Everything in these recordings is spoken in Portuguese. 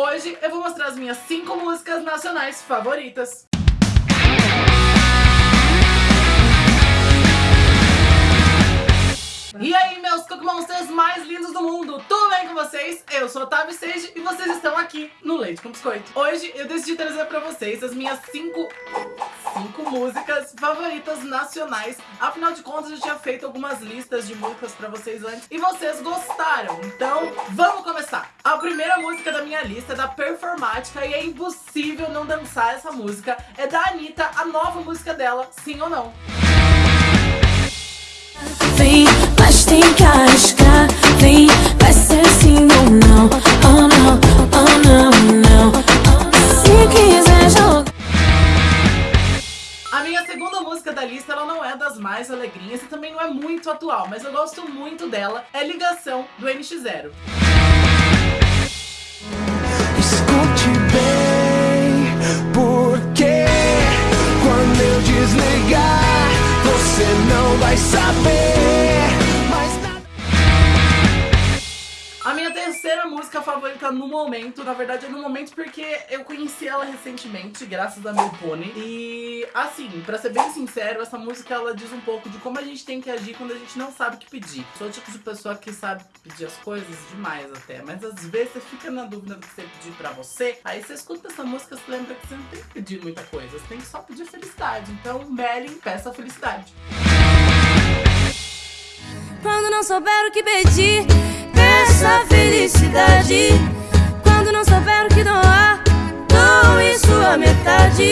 Hoje eu vou mostrar as minhas 5 músicas nacionais favoritas. E aí, meus Monsters mais lindos do mundo, tudo bem com vocês? Eu sou Otávio Sage e vocês estão aqui no Leite com Biscoito. Hoje eu decidi trazer pra vocês as minhas 5 cinco músicas favoritas nacionais. Afinal de contas, eu tinha feito algumas listas de músicas pra vocês antes e vocês gostaram. Então, vamos começar. A primeira música da minha lista é da Performática e é impossível não dançar essa música. É da Anitta, a nova música dela, Sim ou Não. Vem, mas tem que segunda música da lista, ela não é das mais alegrinhas e também não é muito atual, mas eu gosto muito dela. É Ligação, do NX0. Escute bem, porque quando eu desligar, você não vai saber terceira música favorita no momento, na verdade é no momento porque eu conheci ela recentemente, graças a meu pônei. E assim, pra ser bem sincero, essa música ela diz um pouco de como a gente tem que agir quando a gente não sabe o que pedir. Sou o tipo de pessoa que sabe pedir as coisas demais até, mas às vezes você fica na dúvida do que você pedir pra você, aí você escuta essa música e lembra que você não tem que pedir muita coisa, você tem que só pedir felicidade. Então, Merlin, peça felicidade. Quando não souber o que pedir, peça felicidade. Quando não souber o que doar, doe sua metade.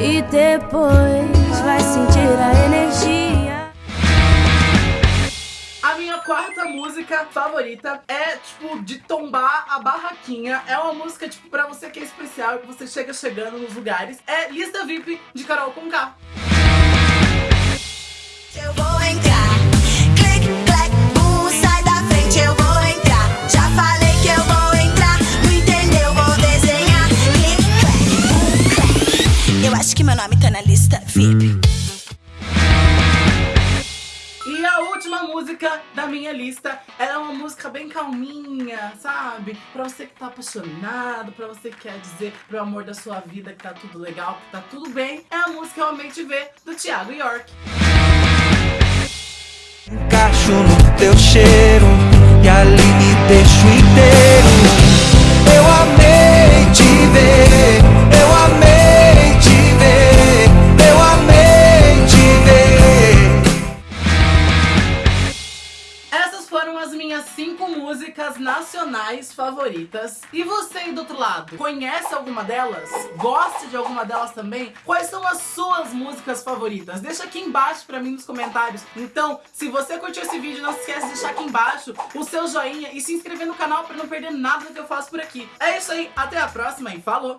E depois vai sentir a energia. A minha quarta música favorita é, tipo, de tombar a barraquinha. É uma música, tipo, pra você que é especial e que você chega chegando nos lugares. É Lista VIP de Carol Conká. Eu que meu nome tá na lista VIP. E a última música da minha lista, ela é uma música bem calminha, sabe? Pra você que tá apaixonado, pra você que quer dizer pro amor da sua vida que tá tudo legal, que tá tudo bem. É a música Eu Amei Te Ver, do Thiago York. Encaixo no teu cheiro e ali me deixo inteiro. Músicas nacionais favoritas. E você aí do outro lado, conhece alguma delas? Gosta de alguma delas também? Quais são as suas músicas favoritas? Deixa aqui embaixo pra mim nos comentários. Então, se você curtiu esse vídeo, não se esquece de deixar aqui embaixo o seu joinha e se inscrever no canal pra não perder nada do que eu faço por aqui. É isso aí, até a próxima e falou!